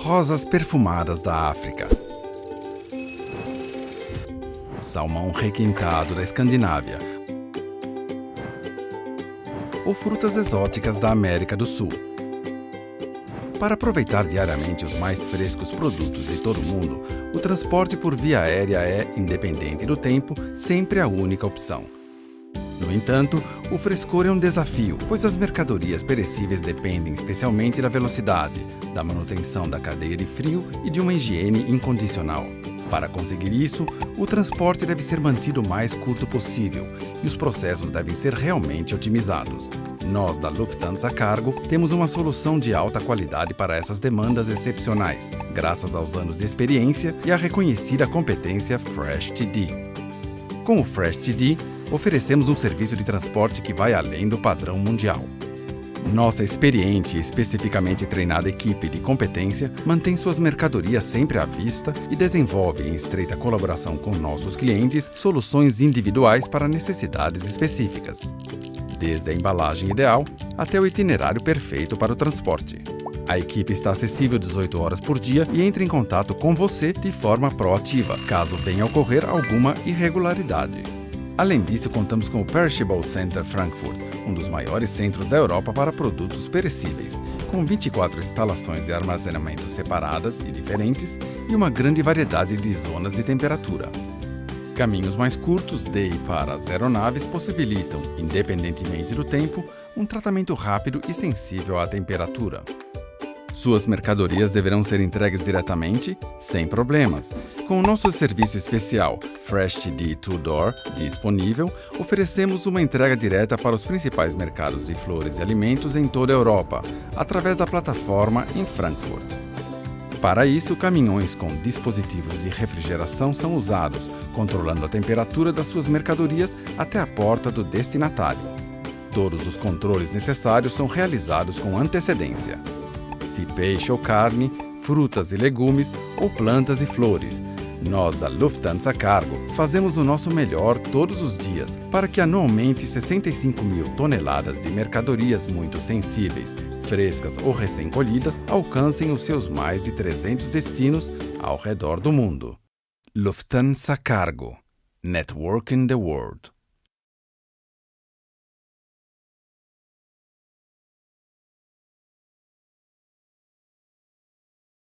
rosas perfumadas da África, salmão requintado da Escandinávia ou frutas exóticas da América do Sul. Para aproveitar diariamente os mais frescos produtos de todo o mundo, o transporte por via aérea é, independente do tempo, sempre a única opção. No entanto, o frescor é um desafio, pois as mercadorias perecíveis dependem especialmente da velocidade, da manutenção da cadeia de frio e de uma higiene incondicional. Para conseguir isso, o transporte deve ser mantido o mais curto possível e os processos devem ser realmente otimizados. Nós, da Lufthansa Cargo, temos uma solução de alta qualidade para essas demandas excepcionais, graças aos anos de experiência e à reconhecida competência Fresh TD. Com o Fresh TD, oferecemos um serviço de transporte que vai além do padrão mundial. Nossa experiente e especificamente treinada equipe de competência mantém suas mercadorias sempre à vista e desenvolve, em estreita colaboração com nossos clientes, soluções individuais para necessidades específicas, desde a embalagem ideal até o itinerário perfeito para o transporte. A equipe está acessível 18 horas por dia e entra em contato com você de forma proativa, caso venha a ocorrer alguma irregularidade. Além disso, contamos com o Perishable Center Frankfurt, um dos maiores centros da Europa para produtos perecíveis, com 24 instalações de armazenamento separadas e diferentes e uma grande variedade de zonas de temperatura. Caminhos mais curtos de e para as aeronaves possibilitam, independentemente do tempo, um tratamento rápido e sensível à temperatura. Suas mercadorias deverão ser entregues diretamente, sem problemas. Com o nosso serviço especial Fresh TD Two Door disponível, oferecemos uma entrega direta para os principais mercados de flores e alimentos em toda a Europa, através da plataforma em Frankfurt. Para isso, caminhões com dispositivos de refrigeração são usados, controlando a temperatura das suas mercadorias até a porta do destinatário. Todos os controles necessários são realizados com antecedência se peixe ou carne, frutas e legumes ou plantas e flores. Nós da Lufthansa Cargo fazemos o nosso melhor todos os dias para que anualmente 65 mil toneladas de mercadorias muito sensíveis, frescas ou recém-colhidas alcancem os seus mais de 300 destinos ao redor do mundo. Lufthansa Cargo Networking the World